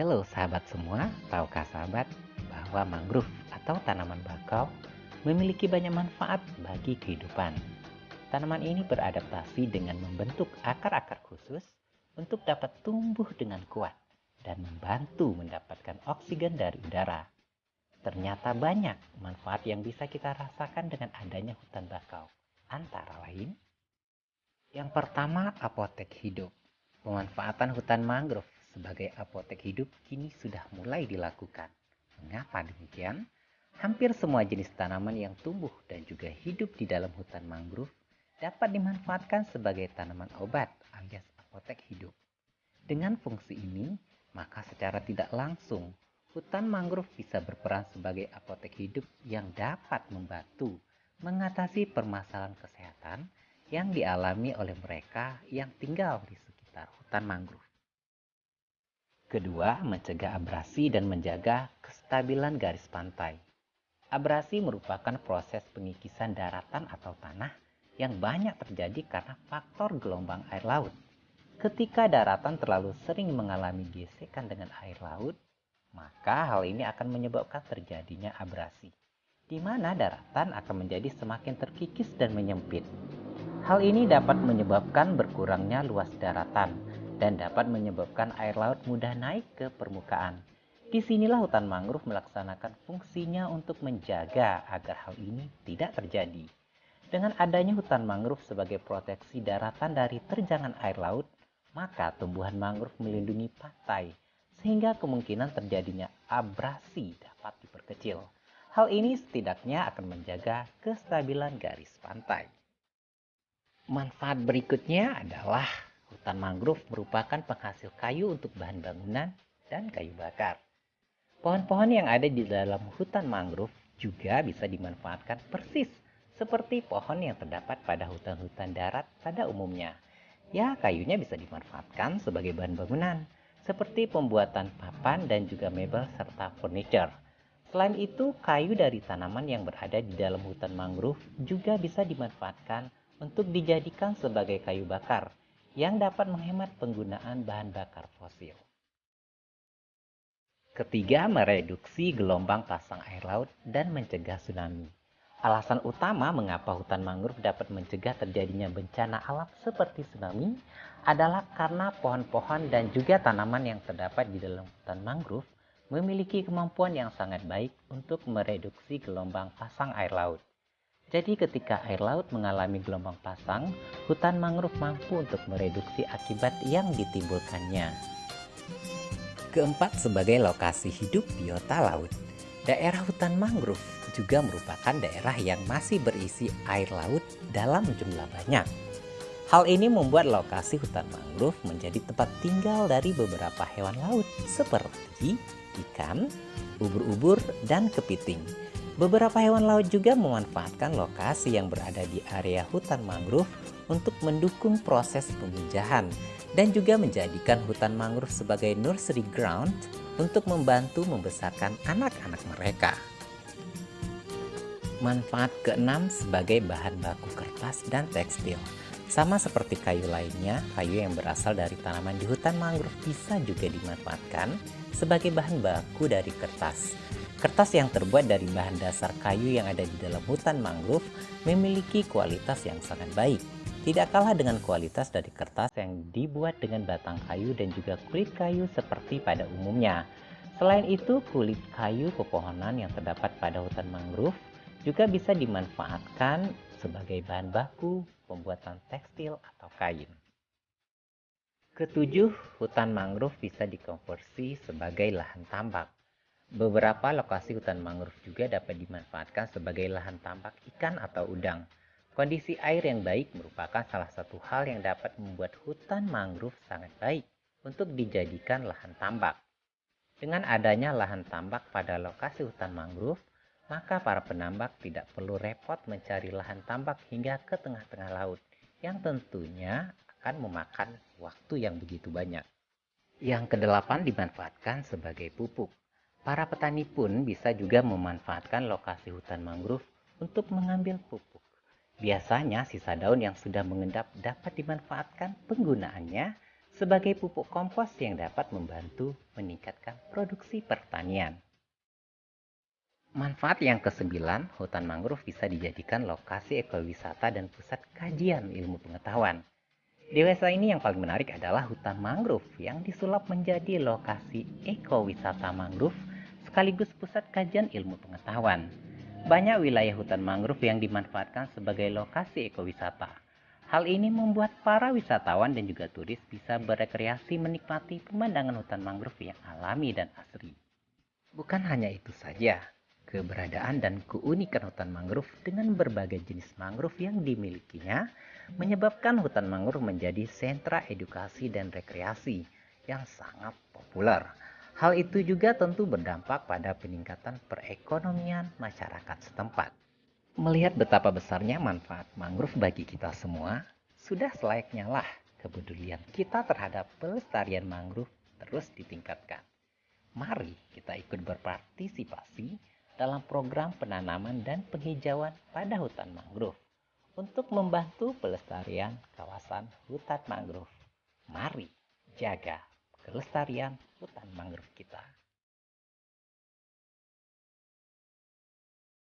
Halo sahabat semua, tahukah sahabat bahwa mangrove atau tanaman bakau memiliki banyak manfaat bagi kehidupan. Tanaman ini beradaptasi dengan membentuk akar-akar khusus untuk dapat tumbuh dengan kuat dan membantu mendapatkan oksigen dari udara. Ternyata banyak manfaat yang bisa kita rasakan dengan adanya hutan bakau. Antara lain, yang pertama apotek hidup. Pemanfaatan hutan mangrove sebagai apotek hidup kini sudah mulai dilakukan. Mengapa demikian? Hampir semua jenis tanaman yang tumbuh dan juga hidup di dalam hutan mangrove dapat dimanfaatkan sebagai tanaman obat alias apotek hidup. Dengan fungsi ini, maka secara tidak langsung hutan mangrove bisa berperan sebagai apotek hidup yang dapat membantu mengatasi permasalahan kesehatan yang dialami oleh mereka yang tinggal di sekitar hutan mangrove. Kedua, mencegah abrasi dan menjaga kestabilan garis pantai. Abrasi merupakan proses pengikisan daratan atau tanah yang banyak terjadi karena faktor gelombang air laut. Ketika daratan terlalu sering mengalami gesekan dengan air laut, maka hal ini akan menyebabkan terjadinya abrasi, di mana daratan akan menjadi semakin terkikis dan menyempit. Hal ini dapat menyebabkan berkurangnya luas daratan, dan dapat menyebabkan air laut mudah naik ke permukaan. Di sinilah hutan mangrove melaksanakan fungsinya untuk menjaga agar hal ini tidak terjadi. Dengan adanya hutan mangrove sebagai proteksi daratan dari terjangan air laut, maka tumbuhan mangrove melindungi pantai, sehingga kemungkinan terjadinya abrasi dapat diperkecil. Hal ini setidaknya akan menjaga kestabilan garis pantai. Manfaat berikutnya adalah Hutan mangrove merupakan penghasil kayu untuk bahan bangunan dan kayu bakar. Pohon-pohon yang ada di dalam hutan mangrove juga bisa dimanfaatkan persis seperti pohon yang terdapat pada hutan-hutan darat pada umumnya. Ya, kayunya bisa dimanfaatkan sebagai bahan bangunan, seperti pembuatan papan dan juga mebel serta furniture. Selain itu, kayu dari tanaman yang berada di dalam hutan mangrove juga bisa dimanfaatkan untuk dijadikan sebagai kayu bakar yang dapat menghemat penggunaan bahan bakar fosil. Ketiga, mereduksi gelombang pasang air laut dan mencegah tsunami. Alasan utama mengapa hutan mangrove dapat mencegah terjadinya bencana alam seperti tsunami adalah karena pohon-pohon dan juga tanaman yang terdapat di dalam hutan mangrove memiliki kemampuan yang sangat baik untuk mereduksi gelombang pasang air laut. Jadi ketika air laut mengalami gelombang pasang, hutan mangrove mampu untuk mereduksi akibat yang ditimbulkannya. Keempat, sebagai lokasi hidup biota laut. Daerah hutan mangrove juga merupakan daerah yang masih berisi air laut dalam jumlah banyak. Hal ini membuat lokasi hutan mangrove menjadi tempat tinggal dari beberapa hewan laut seperti ikan, ubur-ubur, dan kepiting Beberapa hewan laut juga memanfaatkan lokasi yang berada di area hutan mangrove untuk mendukung proses pemijahan dan juga menjadikan hutan mangrove sebagai nursery ground untuk membantu membesarkan anak-anak mereka. Manfaat keenam sebagai bahan baku kertas dan tekstil. Sama seperti kayu lainnya, kayu yang berasal dari tanaman di hutan mangrove bisa juga dimanfaatkan sebagai bahan baku dari kertas. Kertas yang terbuat dari bahan dasar kayu yang ada di dalam hutan mangrove memiliki kualitas yang sangat baik. Tidak kalah dengan kualitas dari kertas yang dibuat dengan batang kayu dan juga kulit kayu seperti pada umumnya. Selain itu, kulit kayu pepohonan yang terdapat pada hutan mangrove juga bisa dimanfaatkan sebagai bahan baku pembuatan tekstil atau kain. Ketujuh, hutan mangrove bisa dikonversi sebagai lahan tambak. Beberapa lokasi hutan mangrove juga dapat dimanfaatkan sebagai lahan tambak ikan atau udang. Kondisi air yang baik merupakan salah satu hal yang dapat membuat hutan mangrove sangat baik untuk dijadikan lahan tambak. Dengan adanya lahan tambak pada lokasi hutan mangrove, maka para penambak tidak perlu repot mencari lahan tambak hingga ke tengah-tengah laut, yang tentunya akan memakan waktu yang begitu banyak. Yang kedelapan dimanfaatkan sebagai pupuk. Para petani pun bisa juga memanfaatkan lokasi hutan mangrove untuk mengambil pupuk. Biasanya sisa daun yang sudah mengendap dapat dimanfaatkan penggunaannya sebagai pupuk kompos yang dapat membantu meningkatkan produksi pertanian. Manfaat yang kesembilan, hutan mangrove bisa dijadikan lokasi ekowisata dan pusat kajian ilmu pengetahuan. Di desa ini yang paling menarik adalah hutan mangrove yang disulap menjadi lokasi ekowisata mangrove sekaligus pusat kajian ilmu pengetahuan. Banyak wilayah hutan mangrove yang dimanfaatkan sebagai lokasi ekowisata. Hal ini membuat para wisatawan dan juga turis bisa berekreasi menikmati pemandangan hutan mangrove yang alami dan asri. Bukan hanya itu saja, Keberadaan dan keunikan hutan mangrove dengan berbagai jenis mangrove yang dimilikinya menyebabkan hutan mangrove menjadi sentra edukasi dan rekreasi yang sangat populer. Hal itu juga tentu berdampak pada peningkatan perekonomian masyarakat setempat. Melihat betapa besarnya manfaat mangrove bagi kita semua, sudah selayaknya lah kepedulian kita terhadap pelestarian mangrove terus ditingkatkan. Mari kita ikut berpartisipasi dalam program penanaman dan penghijauan pada hutan mangrove untuk membantu pelestarian kawasan hutan mangrove. Mari jaga kelestarian hutan mangrove kita.